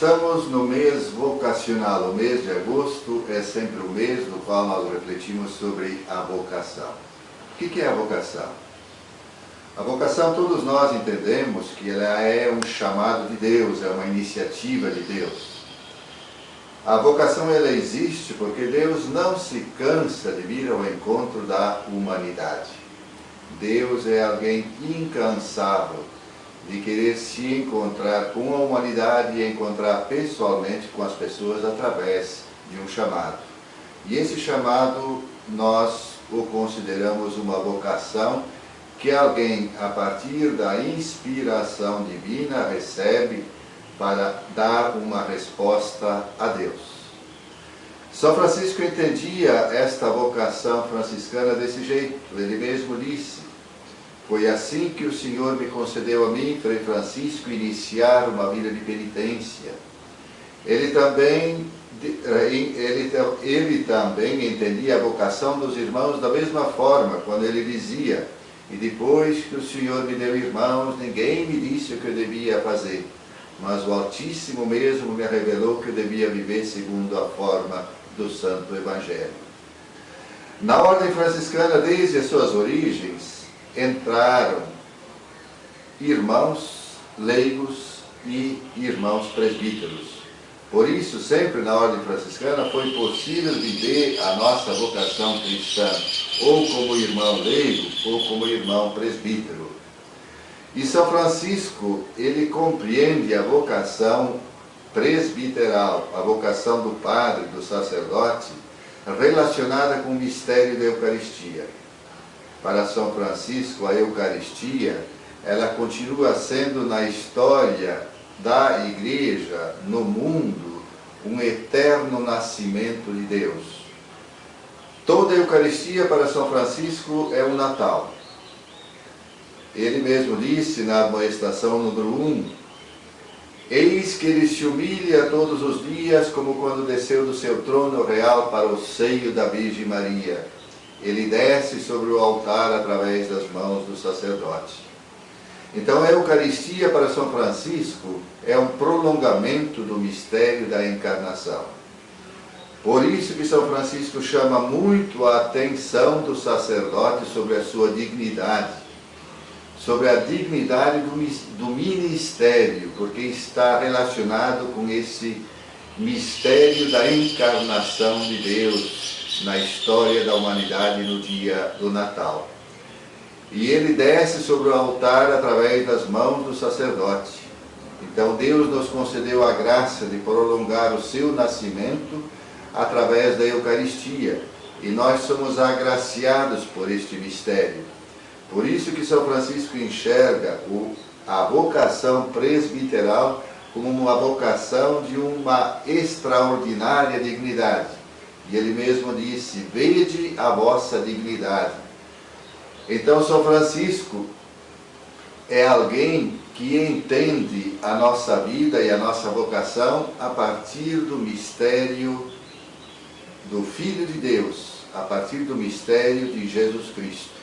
Estamos no mês vocacional. O mês de agosto é sempre o mês no qual nós refletimos sobre a vocação. O que é a vocação? A vocação, todos nós entendemos que ela é um chamado de Deus, é uma iniciativa de Deus. A vocação ela existe porque Deus não se cansa de vir ao encontro da humanidade. Deus é alguém incansável de querer se encontrar com a humanidade e encontrar pessoalmente com as pessoas através de um chamado. E esse chamado nós o consideramos uma vocação que alguém, a partir da inspiração divina, recebe para dar uma resposta a Deus. São Francisco entendia esta vocação franciscana desse jeito. Ele mesmo disse, foi assim que o Senhor me concedeu a mim, Frei Francisco, iniciar uma vida de penitência. Ele também, eh, ele, ele também entendia a vocação dos irmãos da mesma forma, quando ele dizia, e depois que o Senhor me deu irmãos, ninguém me disse o que eu devia fazer, mas o Altíssimo mesmo me revelou que eu devia viver segundo a forma do Santo Evangelho. Na ordem franciscana, desde as suas origens, entraram irmãos leigos e irmãos presbíteros. Por isso, sempre na ordem franciscana foi possível viver a nossa vocação cristã, ou como irmão leigo, ou como irmão presbítero. E São Francisco, ele compreende a vocação presbiteral, a vocação do padre, do sacerdote, relacionada com o mistério da Eucaristia para São Francisco, a Eucaristia, ela continua sendo na história da Igreja, no mundo, um eterno nascimento de Deus. Toda a Eucaristia para São Francisco é o Natal. Ele mesmo disse na admoestação número 1, Eis que ele se humilha todos os dias, como quando desceu do seu trono real para o seio da Virgem Maria ele desce sobre o altar através das mãos do sacerdote. Então a Eucaristia para São Francisco é um prolongamento do mistério da encarnação. Por isso que São Francisco chama muito a atenção do sacerdote sobre a sua dignidade, sobre a dignidade do, do ministério, porque está relacionado com esse mistério da encarnação de Deus, na história da humanidade no dia do Natal. E ele desce sobre o altar através das mãos do sacerdote. Então Deus nos concedeu a graça de prolongar o seu nascimento através da Eucaristia. E nós somos agraciados por este mistério. Por isso que São Francisco enxerga a vocação presbiteral como uma vocação de uma extraordinária dignidade e ele mesmo disse, vede a vossa dignidade. Então São Francisco é alguém que entende a nossa vida e a nossa vocação a partir do mistério do Filho de Deus, a partir do mistério de Jesus Cristo.